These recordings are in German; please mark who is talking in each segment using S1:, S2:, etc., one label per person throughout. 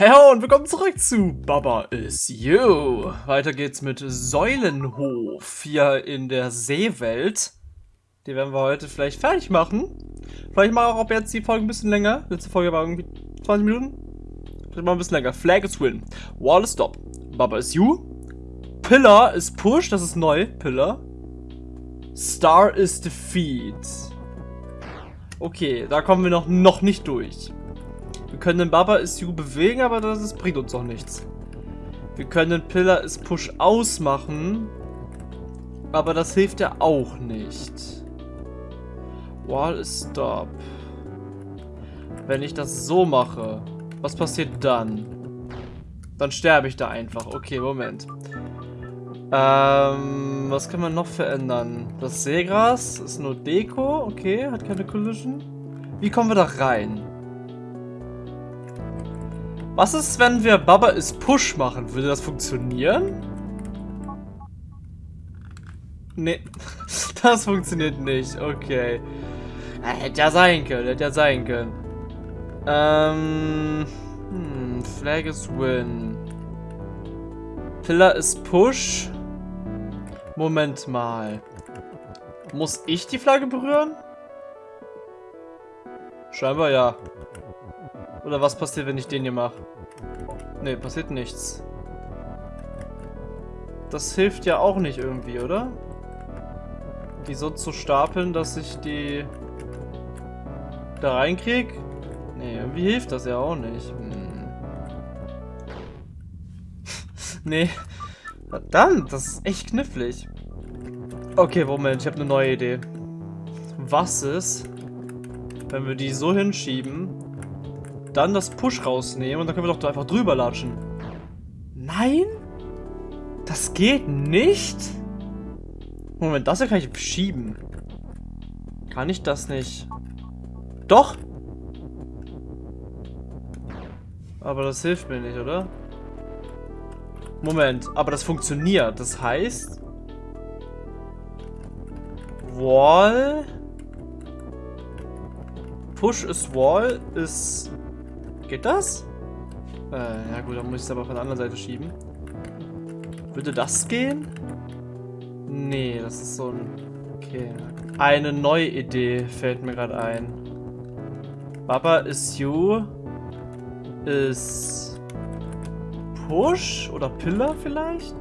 S1: Hey und willkommen zurück zu Baba is You. Weiter geht's mit Säulenhof hier in der Seewelt. Die werden wir heute vielleicht fertig machen. Vielleicht mache ich auch jetzt die Folge ein bisschen länger. Letzte Folge war irgendwie 20 Minuten. Vielleicht mal ein bisschen länger. Flag is win. Wall is stop. Baba is You. Pillar is push. Das ist neu. Pillar. Star is defeat. Okay, da kommen wir noch, noch nicht durch. Wir können den Baba You bewegen, aber das ist, bringt uns doch nichts. Wir können den Pillar is Push ausmachen. Aber das hilft ja auch nicht. Wall is Stop. Wenn ich das so mache, was passiert dann? Dann sterbe ich da einfach. Okay, Moment. Ähm, was kann man noch verändern? Das Seegras ist nur Deko. Okay, hat keine Collision. Wie kommen wir da rein? Was ist, wenn wir Baba is Push machen? Würde das funktionieren? Nee, das funktioniert nicht. Okay. Hätte ja sein können, hätte ja sein können. Ähm, hm, Flag is Win. Pillar is Push. Moment mal. Muss ich die Flagge berühren? Scheinbar ja. Oder was passiert, wenn ich den hier mache? Ne, passiert nichts. Das hilft ja auch nicht irgendwie, oder? Die so zu stapeln, dass ich die da reinkrieg? Ne, irgendwie hilft das ja auch nicht. Hm. nee. Verdammt, das ist echt knifflig. Okay, Moment, ich habe eine neue Idee. Was ist, wenn wir die so hinschieben, dann das Push rausnehmen und dann können wir doch da einfach drüber latschen. Nein? Das geht nicht? Moment, das hier kann ich schieben. Kann ich das nicht? Doch! Aber das hilft mir nicht, oder? Moment, aber das funktioniert. Das heißt... Wall... Push is Wall ist Geht das? Äh, ja gut, dann muss ich es aber von der anderen Seite schieben. Würde das gehen? Nee, das ist so ein... Okay. Eine neue Idee fällt mir gerade ein. Baba is you ist Push oder Pillar vielleicht?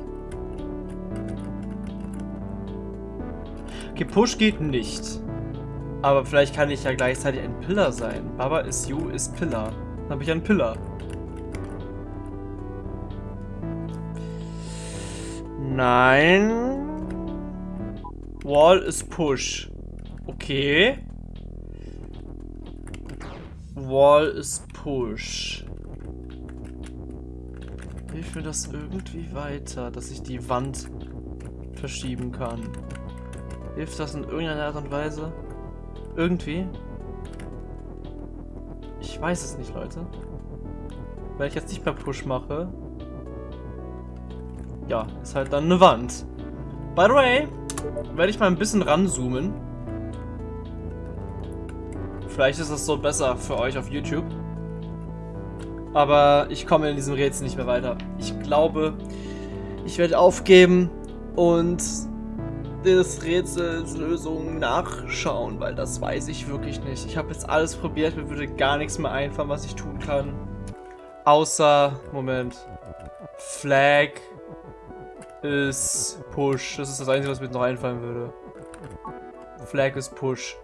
S1: Okay, Push geht nicht. Aber vielleicht kann ich ja gleichzeitig ein Pillar sein. Baba is you ist Pillar. Dann habe ich einen Pillar. Nein. Wall ist Push. Okay. Wall ist Push. Hilft mir das irgendwie weiter, dass ich die Wand verschieben kann? Hilft das in irgendeiner Art und Weise? Irgendwie? Ich weiß es nicht, Leute. Wenn ich jetzt nicht mehr Push mache, ja, ist halt dann eine Wand. By the way, werde ich mal ein bisschen ranzoomen. Vielleicht ist das so besser für euch auf YouTube. Aber ich komme in diesem Rätsel nicht mehr weiter. Ich glaube, ich werde aufgeben und des Rätsels Lösung nachschauen, weil das weiß ich wirklich nicht. Ich habe jetzt alles probiert, mir würde gar nichts mehr einfallen, was ich tun kann. Außer, Moment, Flag ist Push. Das ist das Einzige, was mir noch einfallen würde. Flag ist Push.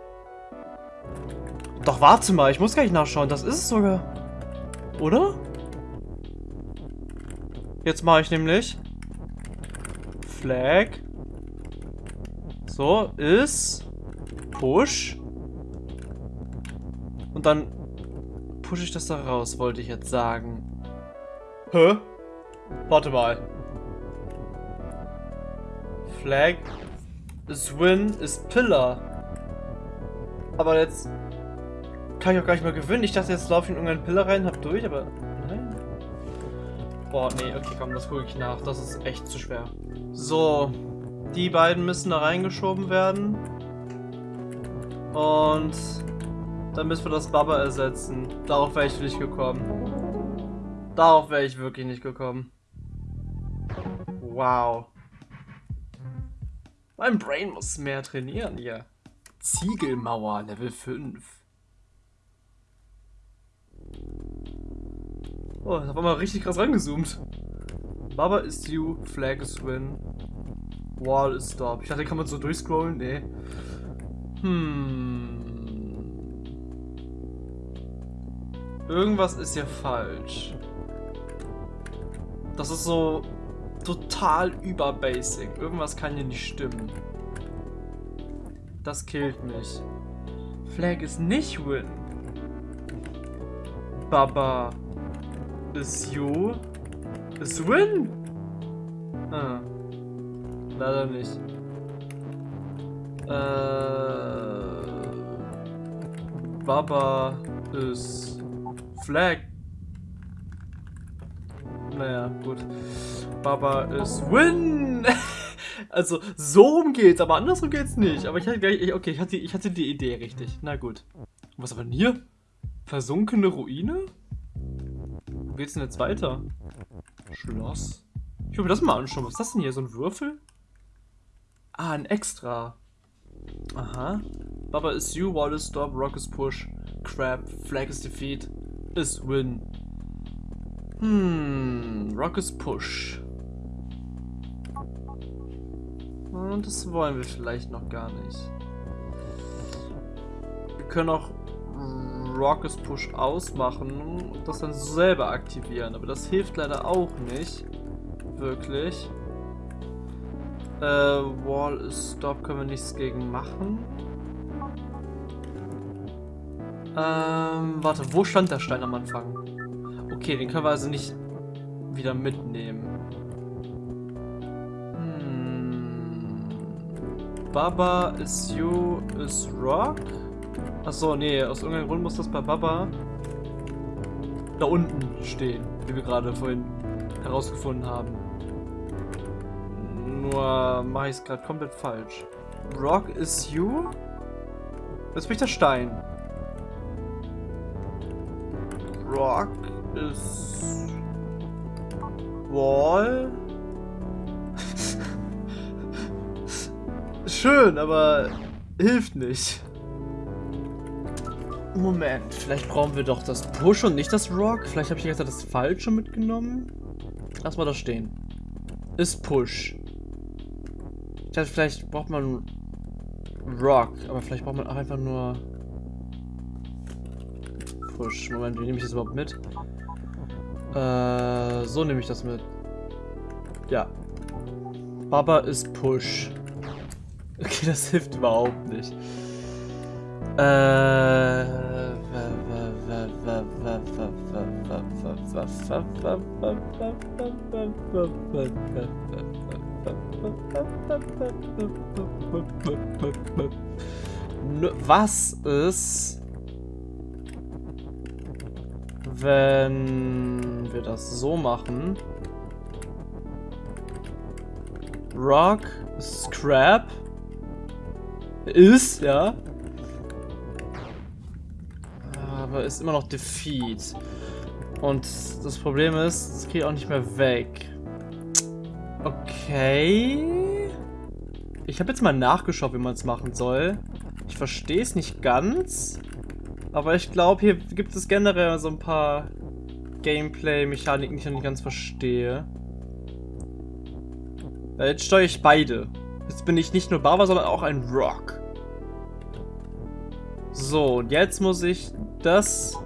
S1: Doch, warte mal, ich muss gar nicht nachschauen. Das ist es sogar. Oder? Jetzt mache ich nämlich Flag so, ist Push. Und dann pushe ich das da raus, wollte ich jetzt sagen. Hä? Warte mal. Flag ist Win ist Pillar. Aber jetzt kann ich auch gar nicht mehr gewinnen. Ich dachte, jetzt laufe ich in irgendeinen Pillar rein, hab durch, aber nein. Boah, nee, okay, komm, das gucke ich nach. Das ist echt zu schwer. So, die beiden müssen da reingeschoben werden. Und dann müssen wir das Baba ersetzen. Darauf wäre ich nicht gekommen. Darauf wäre ich wirklich nicht gekommen. Wow. Mein Brain muss mehr trainieren hier. Ziegelmauer, Level 5. Oh, da war mal richtig krass rangezoomt. Baba is you, Flag is win. Wall is stop. Ich dachte, kann man so durchscrollen? Nee. Hm. Irgendwas ist hier falsch. Das ist so total überbasic. Irgendwas kann hier nicht stimmen. Das killt mich. Flag ist nicht win. Baba ist you. Ist win. Ah. Leider nicht. Äh, Baba ist Flag. Naja, gut. Baba ist Win! also, so rum geht's, aber andersrum geht's nicht. Aber ich hatte gleich, okay, ich hatte, ich hatte die Idee richtig. Na gut. Was aber denn hier? Versunkene Ruine? Wo geht's denn jetzt weiter? Schloss? Ich will mir das mal anschauen. Was ist das denn hier? So ein Würfel? Ah, ein Extra. Aha. Baba is you, wall is stop, rock is push, crab, flag is defeat, is win. Hmm, rock is push. Und das wollen wir vielleicht noch gar nicht. Wir können auch Rock is Push ausmachen und das dann selber aktivieren. Aber das hilft leider auch nicht. Wirklich. Äh, Wall is Stop können wir nichts gegen machen. Ähm, warte, wo stand der Stein am Anfang? Okay, den können wir also nicht wieder mitnehmen. Hm. Baba is you is rock? Achso, nee, aus irgendeinem Grund muss das bei Baba da unten stehen, wie wir gerade vorhin herausgefunden haben. Mache ich es gerade komplett falsch. Rock is you? Jetzt bin ich der Stein. Rock is Wall. Schön, aber hilft nicht. Moment, vielleicht brauchen wir doch das Push und nicht das Rock. Vielleicht habe ich jetzt das Falsche mitgenommen. Lass mal das stehen. Ist Push. Ich dachte, vielleicht braucht man Rock, aber vielleicht braucht man auch einfach nur Push. Moment, wie nehme ich das überhaupt mit? Äh, so nehme ich das mit. Ja. Baba ist Push. Okay, das hilft überhaupt nicht. Äh. Was ist, wenn wir das so machen? Rock, Scrap ist, ja. Aber ist immer noch Defeat. Und das Problem ist, es geht auch nicht mehr weg. Okay. Ich habe jetzt mal nachgeschaut, wie man es machen soll. Ich verstehe es nicht ganz. Aber ich glaube, hier gibt es generell so ein paar Gameplay-Mechaniken, die ich noch nicht ganz verstehe. Jetzt steuere ich beide. Jetzt bin ich nicht nur Baba, sondern auch ein Rock. So, und jetzt muss ich das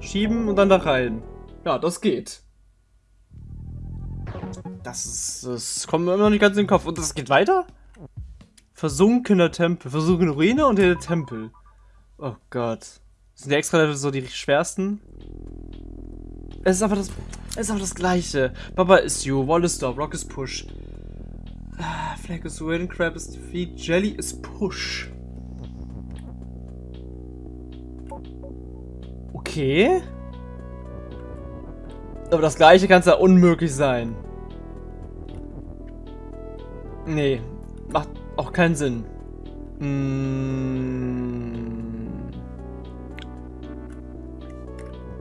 S1: schieben und dann da rein. Ja, das geht. Das ist, das kommt mir immer noch nicht ganz in den Kopf. Und das geht weiter? Versunkener Tempel. Versunkene Ruine und der Tempel. Oh Gott. Sind die extra Level so die schwersten? Es ist einfach das, es ist einfach das gleiche. Baba is you, Wall is stop, Rock is push. Ah, Flag is win, Crab is defeat, Jelly is push. Okay. Aber das gleiche kann es ja unmöglich sein. Nee, macht auch keinen Sinn. Hm.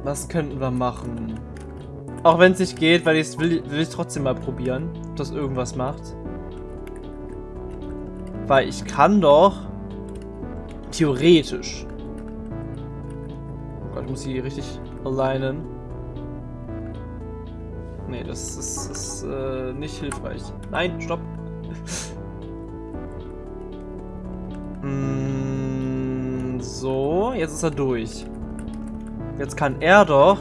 S1: Was könnten wir machen? Auch wenn es nicht geht, weil ich will, will ich trotzdem mal probieren, ob das irgendwas macht. Weil ich kann doch theoretisch. Oh Gott, ich muss sie richtig alignen. Nee, das ist, ist äh, nicht hilfreich. Nein, stopp. Jetzt ist er durch. Jetzt kann er doch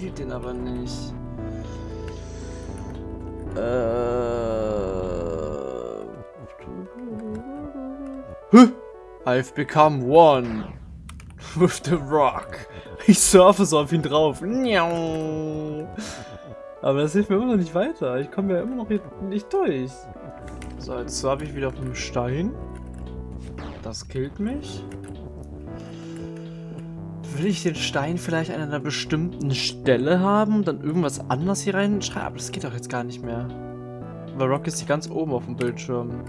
S1: killt den aber nicht. Äh. I've become one with the rock. Ich surfe so auf ihn drauf. Aber das hilft mir immer noch nicht weiter. Ich komme ja immer noch nicht durch. So, jetzt habe ich wieder auf einem Stein. Das killt mich. Will ich den Stein vielleicht an einer bestimmten Stelle haben, dann irgendwas anders hier reinschreiben? Aber das geht doch jetzt gar nicht mehr. Weil Rock ist hier ganz oben auf dem Bildschirm.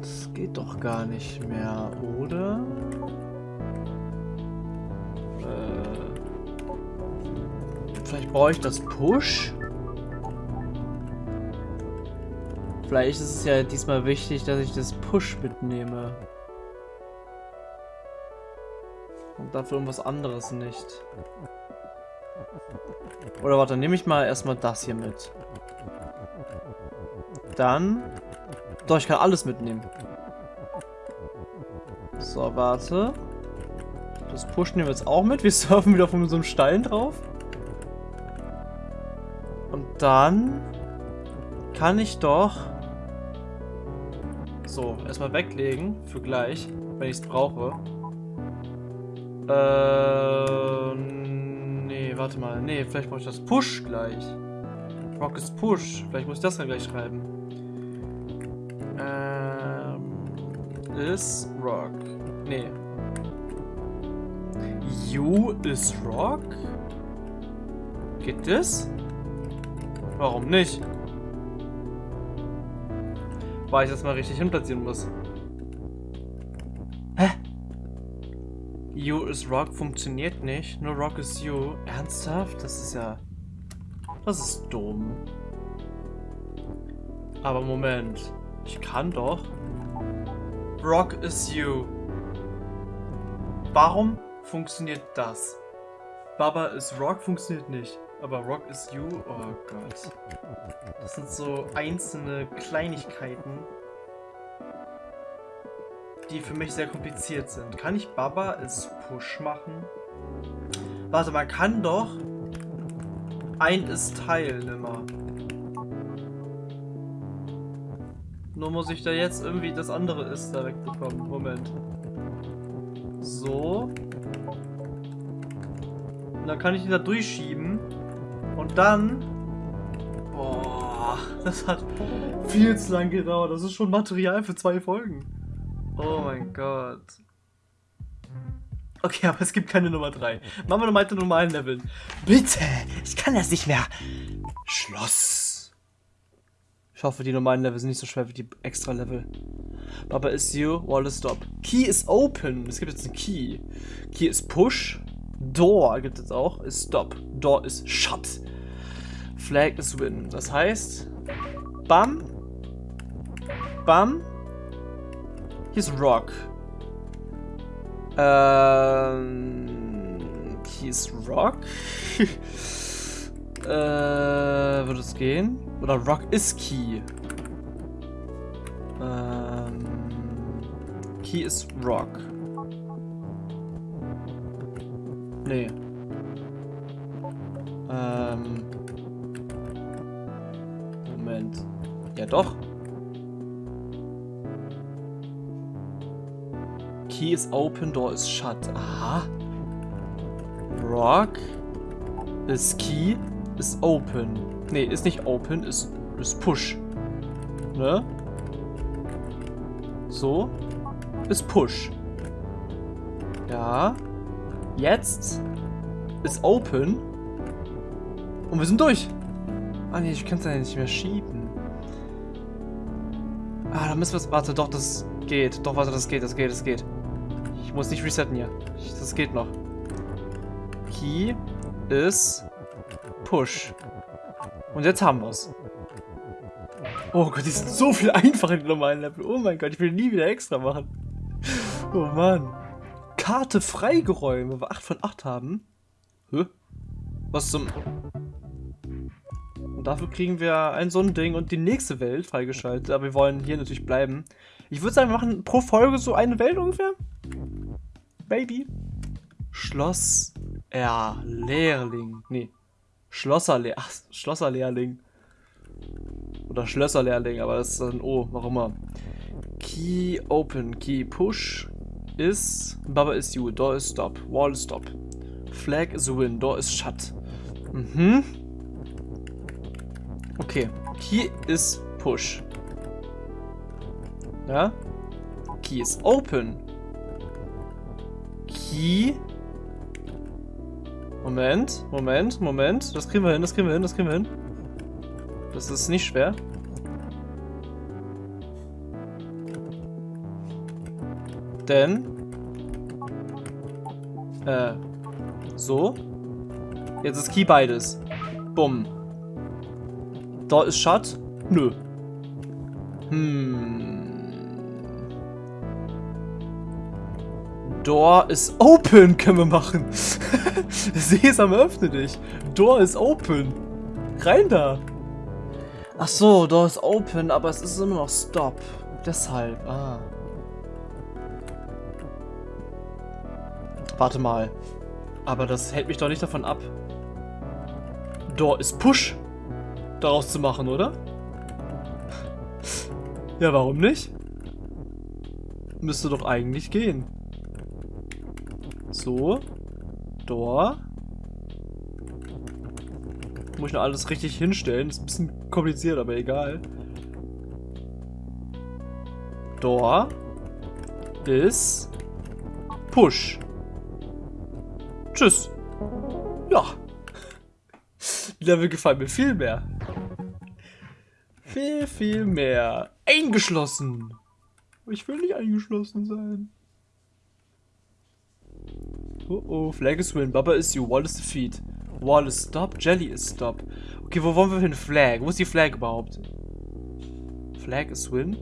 S1: Das geht doch gar nicht mehr, oder? Äh, vielleicht brauche ich das Push? Vielleicht ist es ja diesmal wichtig, dass ich das Push mitnehme. Und dafür irgendwas anderes nicht. Oder warte, nehme ich mal erstmal das hier mit. Dann... Doch, ich kann alles mitnehmen. So, warte. Das Push nehmen wir jetzt auch mit. Wir surfen wieder von so einem Stein drauf. Und dann kann ich doch so erstmal weglegen für gleich, wenn ich es brauche. Äh, nee, warte mal. Nee, vielleicht brauche ich das Push gleich. Rock ist Push. Vielleicht muss ich das dann gleich schreiben. Ähm, is Rock. Nee. You is Rock? Geht das? Warum nicht? Weil ich das mal richtig hinplatzieren muss. You is Rock funktioniert nicht. Nur Rock is You. Ernsthaft? Das ist ja... Das ist dumm. Aber Moment. Ich kann doch... Rock is You. Warum funktioniert das? Baba is Rock funktioniert nicht. Aber Rock is You? Oh Gott. Das sind so einzelne Kleinigkeiten, die für mich sehr kompliziert sind. Kann ich Baba als Push machen? Warte, man kann doch ein ist Teilnehmer. Nur muss ich da jetzt irgendwie das andere ist da wegbekommen. Moment. So. Und dann kann ich ihn da durchschieben. Und dann... Boah, das hat viel zu lang gedauert. Das ist schon Material für zwei Folgen. Oh mein Gott. Okay, aber es gibt keine Nummer 3. Machen wir nochmal den normalen Level. Bitte! Ich kann das nicht mehr. Schloss. Ich hoffe, die normalen Level sind nicht so schwer wie die extra Level. Baba is you, wall is stop. Key is open. Es gibt jetzt einen Key. Key is push. Door gibt es auch. Ist stop. Door is shut. Flag is win. Das heißt, bam, bam, hier ist Rock. Ähm. Hier ist Rock. äh, würde es gehen? Oder Rock ist Key. Ähm. Key ist Rock. Nee. Ähm. Moment. Ja doch. Key is open, door is shut. Aha. Rock is key is open. Nee, ist nicht open, ist, ist push. Ne? So. Ist push. Ja. Jetzt ist open. Und wir sind durch. Ah nee, ich kann es ja nicht mehr schieben. Ah, da müssen wir es... Warte, doch, das geht. Doch, warte, das geht, das geht, das geht. Ich muss nicht resetten hier. Das geht noch. Key ist Push. Und jetzt haben wir's. Oh Gott, die sind so viel einfacher in den normalen Level. Oh mein Gott, ich will nie wieder extra machen. Oh Mann. Karte freigeräumt, wo wir 8 von 8 haben. Hä? Was zum... Und dafür kriegen wir ein so ein Ding und die nächste Welt freigeschaltet. Aber wir wollen hier natürlich bleiben. Ich würde sagen, wir machen pro Folge so eine Welt ungefähr. Baby. Schloss Erlehrling. Nee. Schlosserlehr Schlosserlehrling. Oder Schlösserlehrling, aber das ist ein O, warum immer. Key open, key push is Baba is you, door is stop, wall is stop. Flag is win, door is shut. Mhm. Okay. Key is push. Ja? Key is open. Key. Moment, Moment, Moment. Das kriegen wir hin, das kriegen wir hin, das kriegen wir hin. Das ist nicht schwer. Denn... Äh... So. Jetzt ist Key beides. Bumm. Da ist Shut? Nö. Hm. Door is open können wir machen. Sesam, öffne dich. Door is open. Rein da. Ach so, Door is open, aber es ist immer noch Stop. Deshalb, ah. Warte mal. Aber das hält mich doch nicht davon ab. Door is Push daraus zu machen, oder? ja, warum nicht? Müsste doch eigentlich gehen. So. Door. Muss ich noch alles richtig hinstellen. Ist ein bisschen kompliziert, aber egal. Door ist Push. Tschüss. Ja. Die Level gefallen mir viel mehr. Viel, viel mehr. Eingeschlossen. Ich will nicht eingeschlossen sein. Oh oh, Flag is win, Baba is you, Wall is defeat. Wall is stop, Jelly is stop. Okay, wo wollen wir hin? Flag. Wo ist die Flag überhaupt? Flag is win?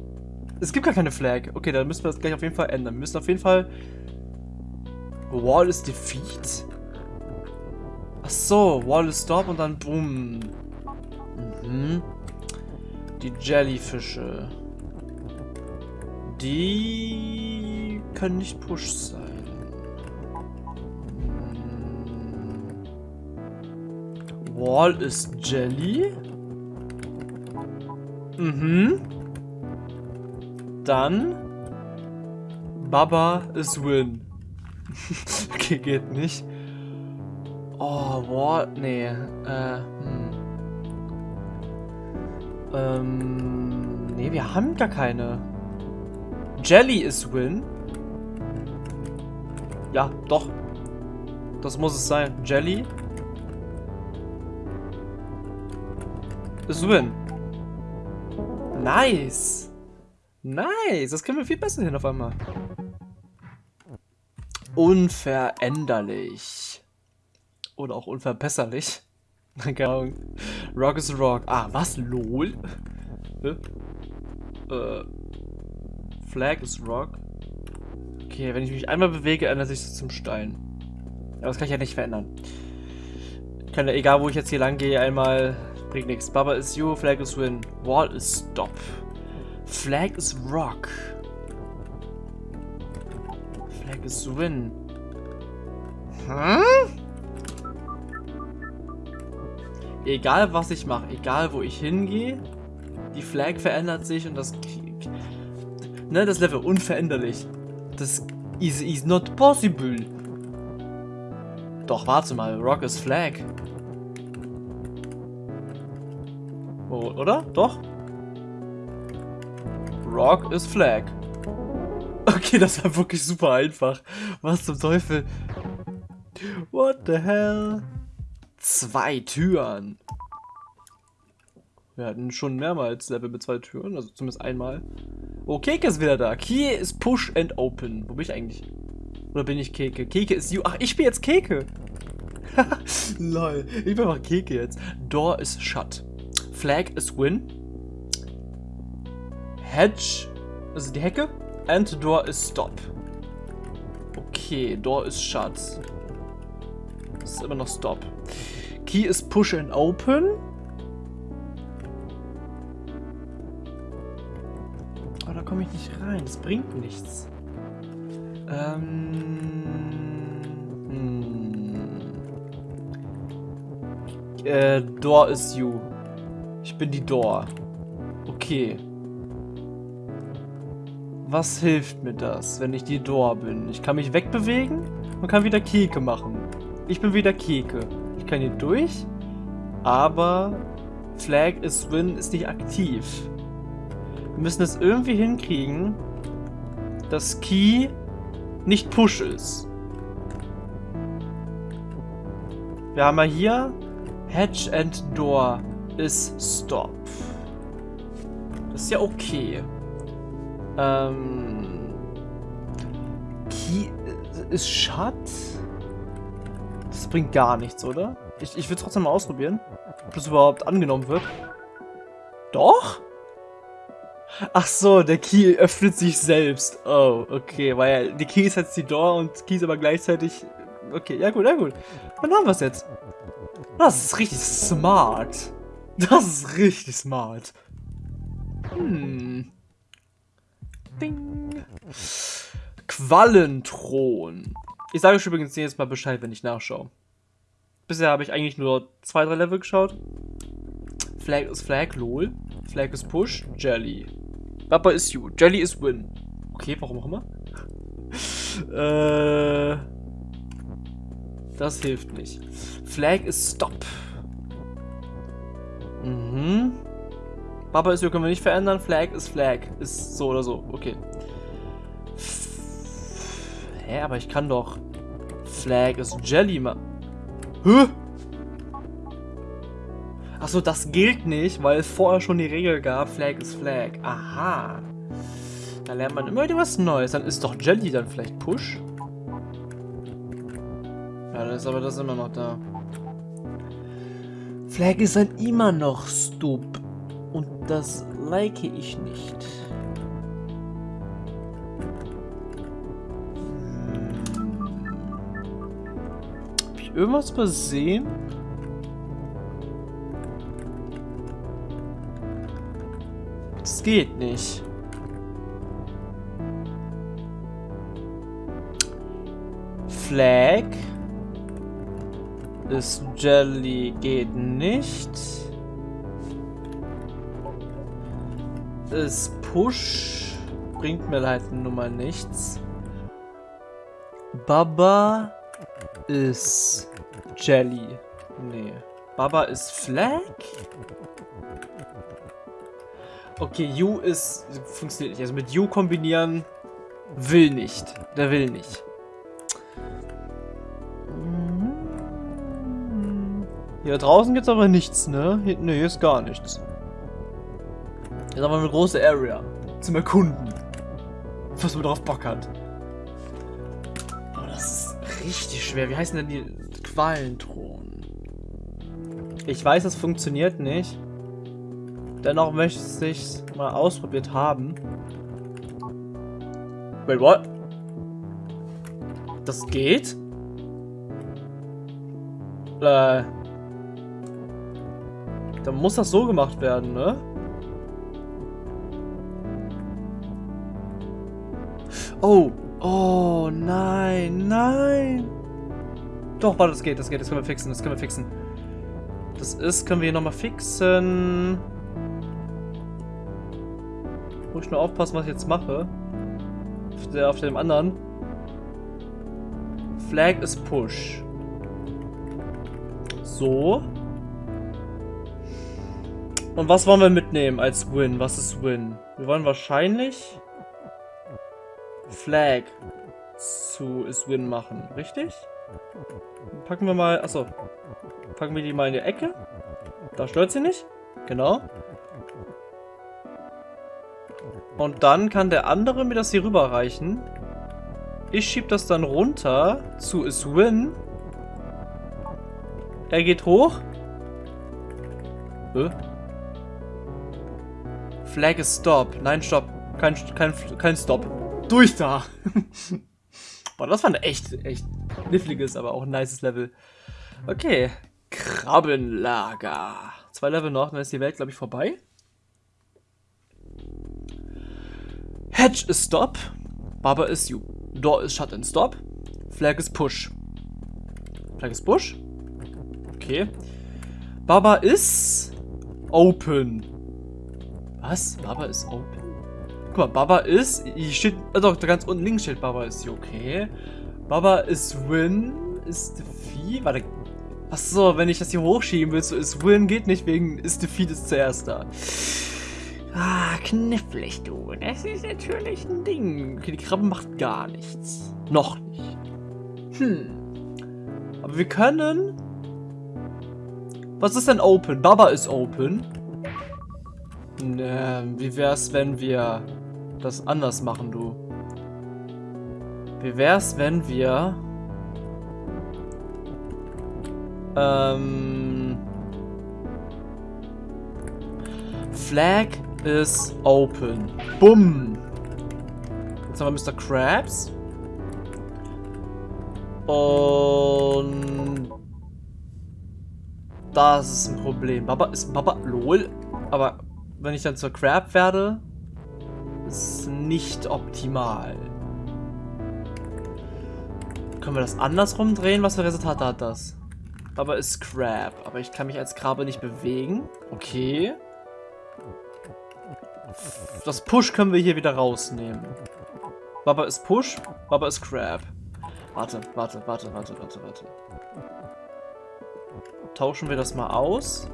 S1: Es gibt gar keine Flag. Okay, dann müssen wir das gleich auf jeden Fall ändern. Wir müssen auf jeden Fall... Wall is defeat? Ach so, Wall is stop und dann boom. Mhm. Die Jellyfische. Die können nicht Push sein. Wall ist Jelly. Mhm. Dann Baba ist Win. okay, geht nicht. Oh, Wall. Nee. Äh, hm. Ähm. Nee, wir haben gar keine. Jelly ist Win. Ja, doch. Das muss es sein. Jelly ist Win. Nice. Nice. Das können wir viel besser hin auf einmal. Unveränderlich. Oder auch unverbesserlich. Keine Ahnung. Rock is Rock. Ah, was? LOL? Äh, Flag is Rock. Okay, wenn ich mich einmal bewege, ändert sich das zum Stein. Aber das kann ich ja nicht verändern. Ich kann ja, egal wo ich jetzt hier lang gehe, einmal Bringt nichts. Baba is you, Flag is win. Wall is stop. Flag is rock. Flag is win. Hm? Egal was ich mache, egal wo ich hingehe, die Flag verändert sich und das ne, das Level unveränderlich. Das is, is not possible. Doch, warte mal, Rock is Flag. Oder? Doch? Rock is Flag. Okay, das war wirklich super einfach. Was zum Teufel? What the hell? Zwei Türen. Wir hatten schon mehrmals Level mit zwei Türen, also zumindest einmal. Oh, Keke ist wieder da. Key ist Push and Open. Wo bin ich eigentlich? Oder bin ich Keke? Keke ist you. Ach, ich bin jetzt Keke. Lol. Ich bin mal Keke jetzt. Door is shut. Flag is win. Hedge, also die Hecke. And door is stop. Okay, door is shut. Ist immer noch stop. Key is push and open. Aber da komme ich nicht rein. Das bringt nichts. Ähm. Hm. Äh, Door is you. Ich bin die Door. Okay. Was hilft mir das, wenn ich die Door bin? Ich kann mich wegbewegen und kann wieder Keke machen. Ich bin wieder Keke. Ich kann hier durch, aber Flag is Win ist nicht aktiv. Wir müssen es irgendwie hinkriegen, dass Key nicht Push ist. Wir haben ja hier Hedge and Door ist Stop. Das ist ja okay. Ähm, Key ist Shut? Das bringt gar nichts, oder? Ich, ich will trotzdem mal ausprobieren, ob das überhaupt angenommen wird. Doch? Ach so, der Key öffnet sich selbst. Oh, okay, weil die Key ist jetzt die Door und Key ist aber gleichzeitig... Okay, ja gut, ja gut. Dann haben wir es jetzt. Das ist richtig smart. Das ist richtig smart. Hm. Ding. Quallenthron. Ich sage euch übrigens jetzt mal Bescheid, wenn ich nachschaue. Bisher habe ich eigentlich nur zwei, drei Level geschaut. Flag ist Flag, lol. Flag ist Push, Jelly. Papa ist You, Jelly ist Win. Okay, warum auch immer. äh, das hilft nicht. Flag ist Stop. Mhm. Papa ist You können wir nicht verändern. Flag ist Flag. Ist so oder so. Okay. Hä, aber ich kann doch... Flag ist Jelly machen. Hä? Achso, das gilt nicht, weil es vorher schon die Regel gab, Flag ist Flag. Aha. Da lernt man immer wieder was Neues. Dann ist doch Jelly dann vielleicht Push. Ja, dann ist aber das immer noch da. Flag ist dann immer noch Stup. Und das like ich nicht. Hab ich irgendwas übersehen? Das geht nicht. Flag ist Jelly geht nicht. Ist Push bringt mir halt mal nichts. Baba ist Jelly. Nee. Baba ist Flag? Okay, You ist... funktioniert nicht. Also mit You kombinieren will nicht. Der will nicht. Hier draußen gibt es aber nichts, ne? Hier, ne, hier ist gar nichts. Hier ist aber eine große Area. Zum Erkunden. Was man drauf Bock hat. Oh, das ist richtig schwer. Wie heißen denn die Qualenthron? Ich weiß, es funktioniert nicht. Dennoch möchte ich es mal ausprobiert haben. Wait, what? Das geht? Äh... Dann muss das so gemacht werden, ne? Oh. Oh, nein, nein. Doch, warte, das geht, das geht, das können wir fixen, das können wir fixen. Das ist, können wir hier nochmal fixen. Muss ich nur aufpassen, was ich jetzt mache. Auf, der, auf dem anderen. Flag ist Push. So. Und was wollen wir mitnehmen als Win? Was ist Win? Wir wollen wahrscheinlich Flag zu ist Win machen, richtig? Packen wir mal, achso, packen wir die mal in die Ecke. Da stört sie nicht. Genau. Und dann kann der andere mir das hier rüberreichen. Ich schieb das dann runter zu is Win. Er geht hoch. Hä? Flag ist Stop. Nein, Stopp. Kein, kein, kein Stop. Durch da. Boah, das war ein echt, echt kniffliges, aber auch ein nices Level. Okay. Krabbenlager. Zwei Level noch, dann ist die Welt, glaube ich, vorbei. Hedge ist Stop. Baba ist You. Door ist Shut and Stop. Flag ist Push. Flag ist Push. Okay. Baba ist Open. Was? Baba ist Open? Guck mal, Baba ist, hier steht, äh, doch, da ganz unten links steht Baba ist okay. Baba ist Win, ist Defeat, warte. Achso, wenn ich das hier hochschieben will, so ist Win geht nicht, wegen ist Defeat ist zuerst da. Ah, knifflig, du. Das ist natürlich ein Ding. Okay, die Krabbe macht gar nichts. Noch nicht. Hm. Aber wir können... Was ist denn Open? Baba ist Open. Ne, wie wär's, wenn wir das anders machen, du? Wie wär's, wenn wir... Ähm... Flag is open. Bumm. Jetzt haben wir Mr. Krabs. Und... Das ist ein Problem. Baba ist Baba... LOL. Aber wenn ich dann zur Crab werde, ist nicht optimal. Können wir das andersrum drehen? Was für Resultate hat das? Baba ist Crab. Aber ich kann mich als Krabbe nicht bewegen. Okay. Das Push können wir hier wieder rausnehmen. Baba ist Push, Baba ist Crab. Warte, warte, warte, warte, warte, warte. Tauschen wir das mal aus.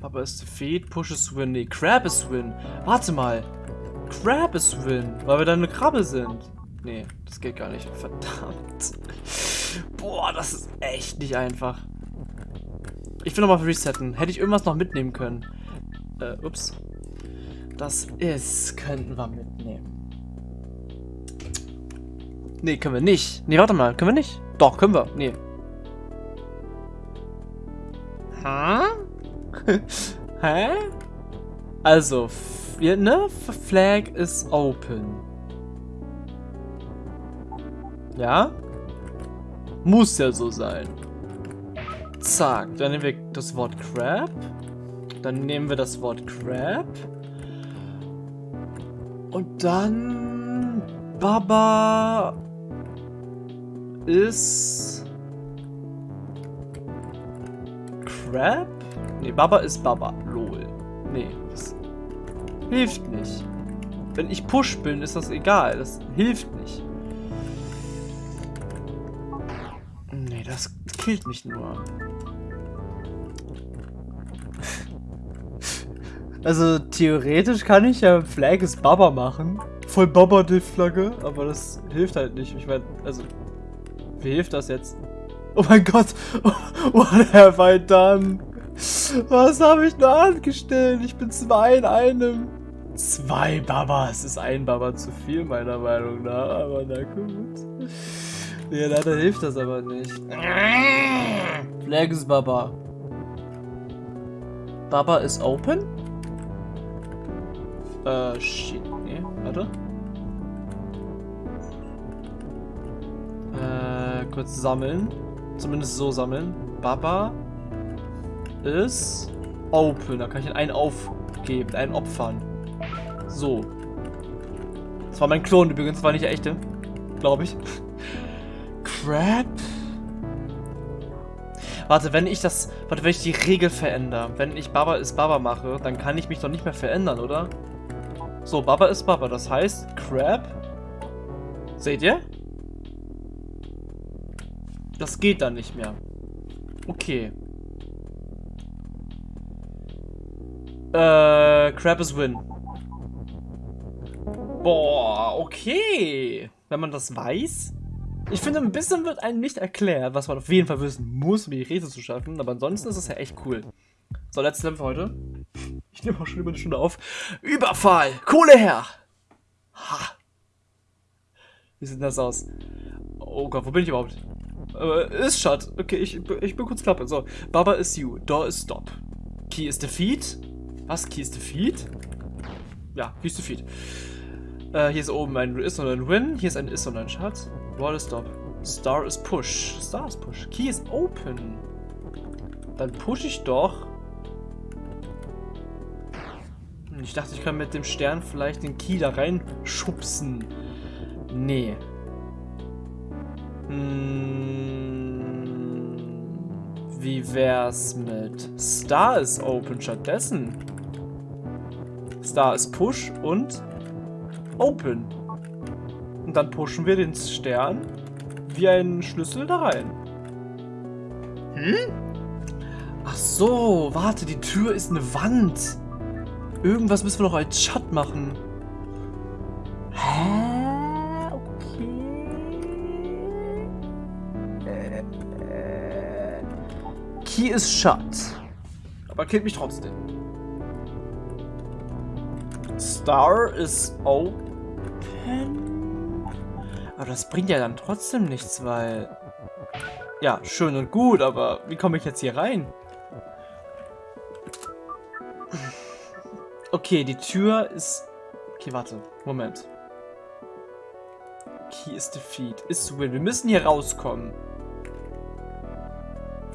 S1: Baba ist Defeat, Push ist Win. Nee, Crab ist Win. Warte mal. Crab ist Win, weil wir dann eine Krabbe sind. Nee, das geht gar nicht. Verdammt. Boah, das ist echt nicht einfach. Ich will nochmal resetten. Hätte ich irgendwas noch mitnehmen können. Äh, ups. Das ist, könnten wir mitnehmen. Nee, können wir nicht. Nee, warte mal. Können wir nicht? Doch, können wir. Nee. Ha? Hä? Also, ne? Flag is open. Ja? Muss ja so sein. Zack, dann nehmen wir das Wort Crab. Dann nehmen wir das Wort Crab. Und dann... Baba... Ist... Crab? Nee, Baba ist Baba. Lol. Nee, das hilft nicht. Wenn ich Push bin, ist das egal. Das hilft nicht. Nee, das killt mich nur. Also theoretisch kann ich ja Flag is Baba machen. Voll Baba die Flagge, aber das hilft halt nicht. Ich meine, also, wie hilft das jetzt? Oh mein Gott, what have I done? Was habe ich nur angestellt? Ich bin zwei in einem. Zwei Babas ist ein Baba zu viel, meiner Meinung nach. Aber na gut. Ja, leider hilft das aber nicht. Flag is Baba. Baba is open? Äh, shit. Nee, warte. Äh, kurz sammeln. Zumindest so sammeln. Baba ist open. Da kann ich einen aufgeben, einen opfern. So. Das war mein Klon übrigens, war nicht der echte. Glaube ich. Crap. Warte, wenn ich das... Warte, wenn ich die Regel verändere. Wenn ich Baba ist Baba mache, dann kann ich mich doch nicht mehr verändern, oder? So, Baba ist Baba. Das heißt, Crab. Seht ihr? Das geht dann nicht mehr. Okay. Äh, Crab is Win. Boah, okay. Wenn man das weiß. Ich finde, ein bisschen wird einem nicht erklärt, was man auf jeden Fall wissen muss, um die Rätsel zu schaffen. Aber ansonsten ist es ja echt cool. So, letztes Level für heute. Ich nehme auch schon über eine Stunde auf. Überfall! Kohle her! Ha! Wie sieht das aus? Oh Gott, wo bin ich überhaupt? Äh, ist shut. Okay, ich, ich bin kurz klappe. So, Baba is you. Door is stop. Key is defeat. Was? Key is defeat? Ja, Key is defeat. Äh, hier ist oben ein Is und ein Win. Hier ist ein Is und ein Shut. Wall is stop. Star is push. Star is push. Key is open. Dann push ich doch. Ich dachte, ich kann mit dem Stern vielleicht den Key da reinschubsen. Nee. Hm, wie wär's mit Star is open stattdessen? Star ist Push und Open. Und dann pushen wir den Stern wie einen Schlüssel da rein. Hm? Ach so, warte, die Tür ist eine Wand. Irgendwas müssen wir noch als Shut machen. Hä? Key ist shut. Aber killt mich trotzdem. Star ist open. Aber das bringt ja dann trotzdem nichts, weil... Ja, schön und gut, aber wie komme ich jetzt hier rein? Okay, die Tür ist... Okay, warte. Moment. Key is defeat. Ist win. Wir müssen hier rauskommen.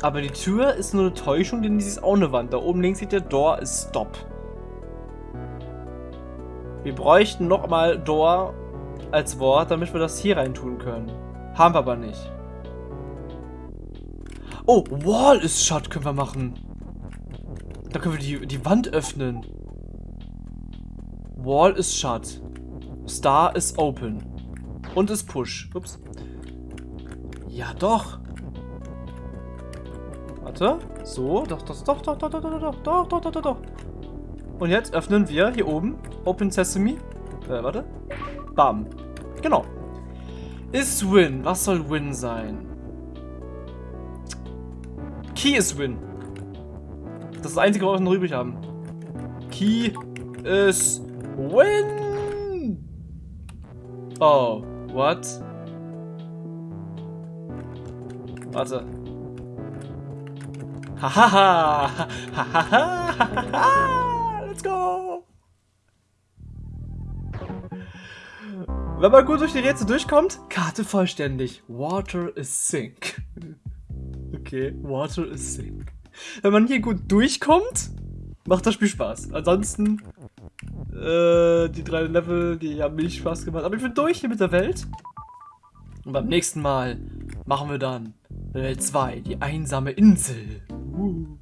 S1: Aber die Tür ist nur eine Täuschung, denn sie ist auch eine Wand. Da oben links sieht der Door ist Stop. Wir bräuchten nochmal Door als Wort, damit wir das hier rein tun können. Haben wir aber nicht. Oh, Wall ist Shut können wir machen. Da können wir die, die Wand öffnen. Wall ist Shut. Star ist Open. Und ist Push. Ups. Ja, doch. Warte. So. Doch, doch, doch, doch, doch, doch, doch, doch, doch, doch, doch, doch, doch. Und jetzt öffnen wir hier oben Open Sesame. Äh, warte. Bam. Genau. Ist Win. Was soll Win sein? Key ist Win. Das ist das Einzige, was wir noch übrig haben. Key ist Win. Oh, what? Warte. Hahaha. Hahaha. Go. Wenn man gut durch die Rätsel durchkommt, Karte vollständig. Water is sink. Okay, water is sink. Wenn man hier gut durchkommt, macht das Spiel Spaß. Ansonsten, äh, die drei Level, die haben mir nicht Spaß gemacht. Aber ich bin durch hier mit der Welt. Und beim nächsten Mal machen wir dann Welt 2, die einsame Insel. Uh.